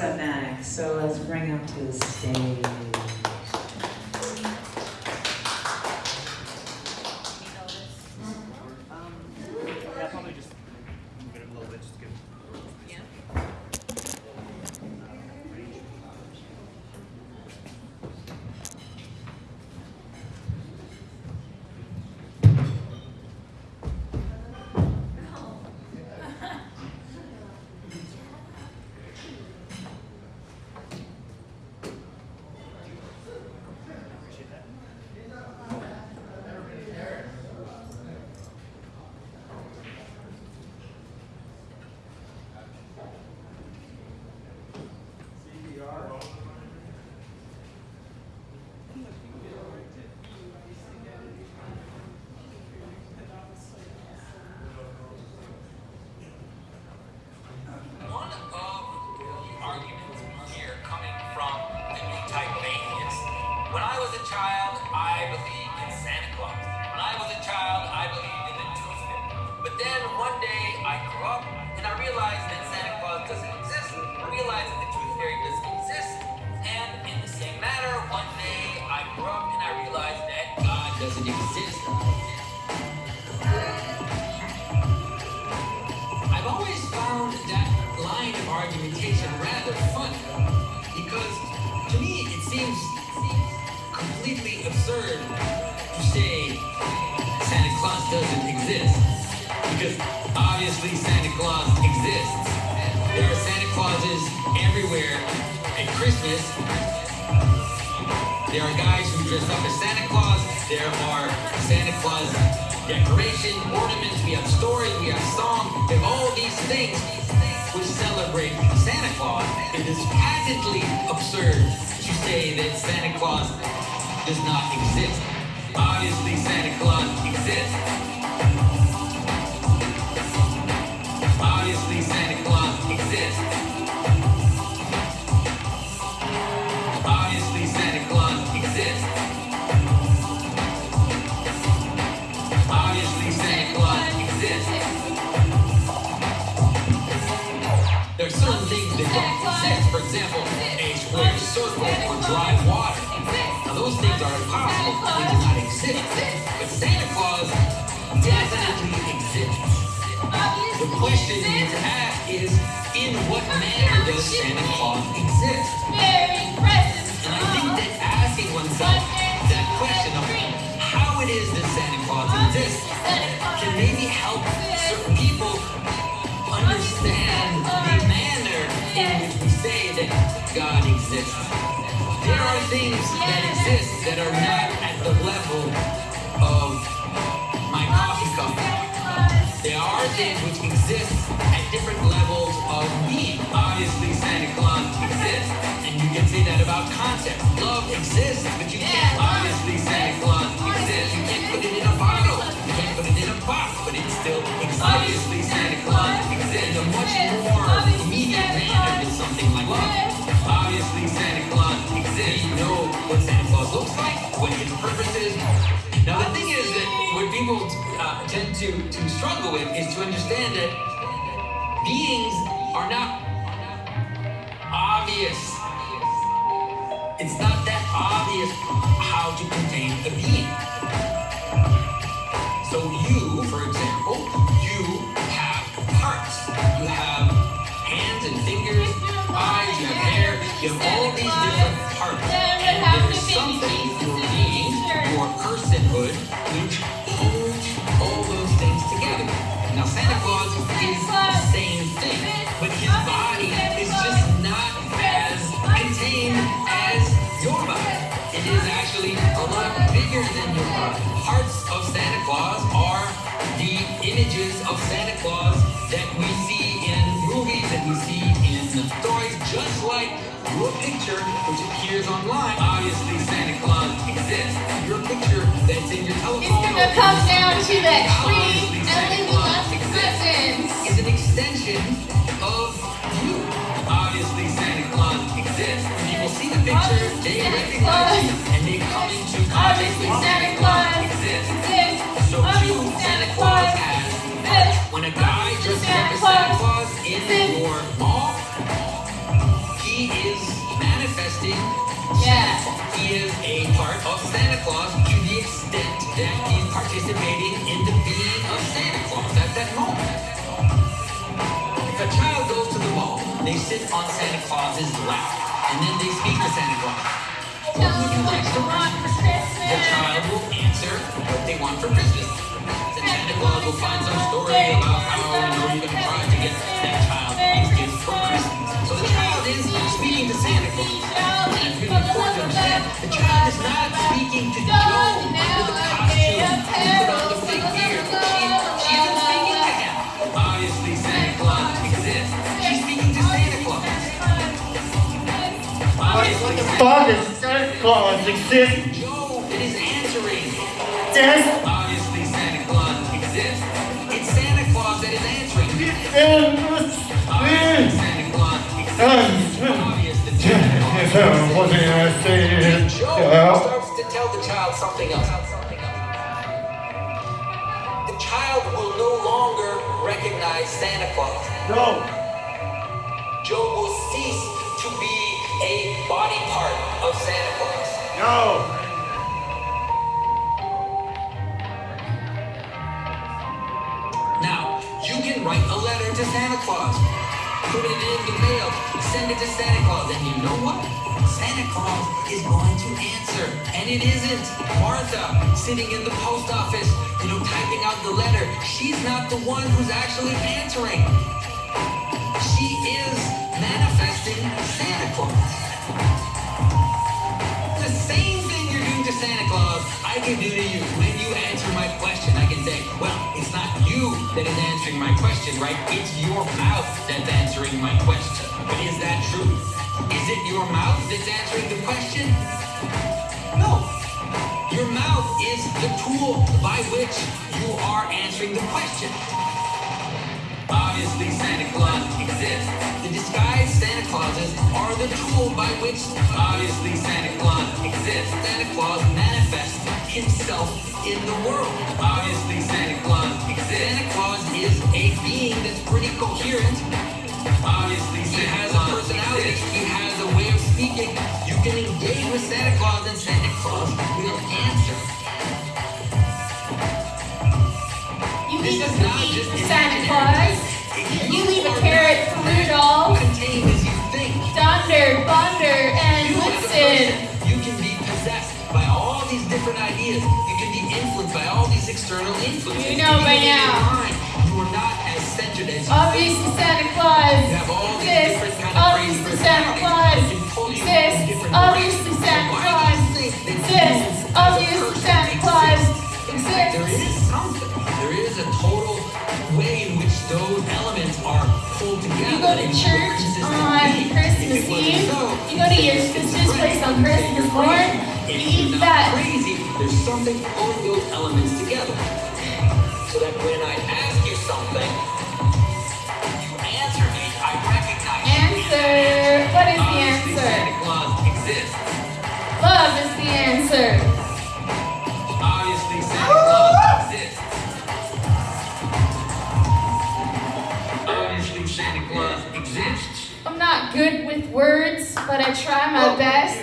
Up so let's bring him to the stage. Because to me it seems completely absurd to say Santa Claus doesn't exist because obviously Santa Claus exists. There are Santa Clauses everywhere at Christmas. There are guys who dress up as Santa Claus. There are Santa Claus decoration, ornaments. We have stories. We have songs. We have all these things which celebrate Santa Claus. It is patently absurd to say that Santa Claus does not exist. Obviously, Santa Claus exists. Dry water. Now, those things are impossible. They do not exist. But Santa Claus definitely exists. The question you need to ask is, in what manner does Santa Claus exist? And I think that asking oneself that question of how it is that Santa Claus exists can maybe help certain people understand the manner in which we say that God exists. Things that exist that are not at the level of my coffee cup. There are things which exist at different levels of being. Obviously, Santa Claus exists, and you can say that about concepts. Love exists, but you can't. Obviously, Santa Claus Claus know what Santa Claus looks like, what his purpose is. Now, the thing is that what people uh, tend to, to struggle with is to understand that beings are not obvious. It's not that obvious personhood, which holds all those things together. Now Santa Claus is the same thing, but his body is just not as contained as your body. It is actually a lot bigger than your body. Parts of Santa Claus are the images of Santa Claus that we see in movies, that we see in stories, just like your picture, which appears online. Picture that's in your telephone. It's gonna come down to that tree and leave us exists. presents. Is an extension of you. Obviously, Santa Claus exists. People see the picture, they recognize you, and they come into contact Obviously, with Santa Claus exists. exists. So you, Santa Claus has when a guy up Santa Claus in your mall, he is manifesting Yeah. He is a part of Santa Claus to the extent that he's participating in the being of Santa Claus at that moment. If a child goes to the mall, they sit on Santa Claus's lap, and then they speak to Santa Claus. What you want for Christmas? The child will answer what they want for Christmas. Then Santa Claus will find some story about how you know you're gonna try to get that child these gifts for Christmas. So the child is speaking to Santa Claus. The child is not speaking to Joe under the costume put on the fake beard. She, she isn't speaking to him. Obviously, Santa Claus exists. She's speaking to Santa Claus. Obviously, Santa Fuck Santa Claus exists. Joe that is answering. Yes, Obviously, Santa Claus exists. It's Santa Claus that is answering. Santa Claus exists. Obvious that Santa Claus what did I say? Joe starts to tell the child something else. The child will no longer recognize Santa Claus. No, Joe will cease to be a body part of Santa Claus. no. Now, you can write a letter to Santa Claus, put it in the mail, send it to Santa Claus, and you know what? Santa Claus is going to answer. And it isn't Martha sitting in the post office, you know, typing out the letter. She's not the one who's actually answering. I can do to you. When you answer my question, I can say, well, it's not you that is answering my question, right? It's your mouth that's answering my question. But is that true? Is it your mouth that's answering the question? No. Your mouth is the tool by which you are answering the question. Obviously, Santa Claus exists. The disguised Santa Clauses are the tool by which, obviously, Santa Claus exists. Santa Claus himself in the world. Obviously, Santa Claus exists. Santa Claus is a being that's pretty coherent. Obviously, he has a personality. He has a way of speaking. You can engage with Santa Claus, and Santa Claus will answer. You This leave a is not just for an Santa imaginary Claus. You leave a carrot for that Rudolph. Contained as. Thunder, Thunder, and You Blitzen. Different ideas. You can be influenced by all these external influences. You know by Even in your now. you are not as centered as you Obviously, Santa Claus You have all these different exists. kind of Obviously, Santa Claus personalities that can pull you in exists. different Obviously. Santa Claus you think that you exists. as a Obviously, Santa Claus? There is something. There is a total way in which those elements are pulled together. You go to church on. Christmas If it wasn't Eve. You go to your sister's place on Christmas you're morn. crazy. You If you're eat not that. Crazy. There's something pulling those elements together. So that when I ask you something, you answer me. I recognize you. Answer. What is the answer? Santa Claus exists. Love is the answer. Obviously, Santa Claus exists. Obviously, Santa Claus exists. I'm not good with words, but I try my oh, best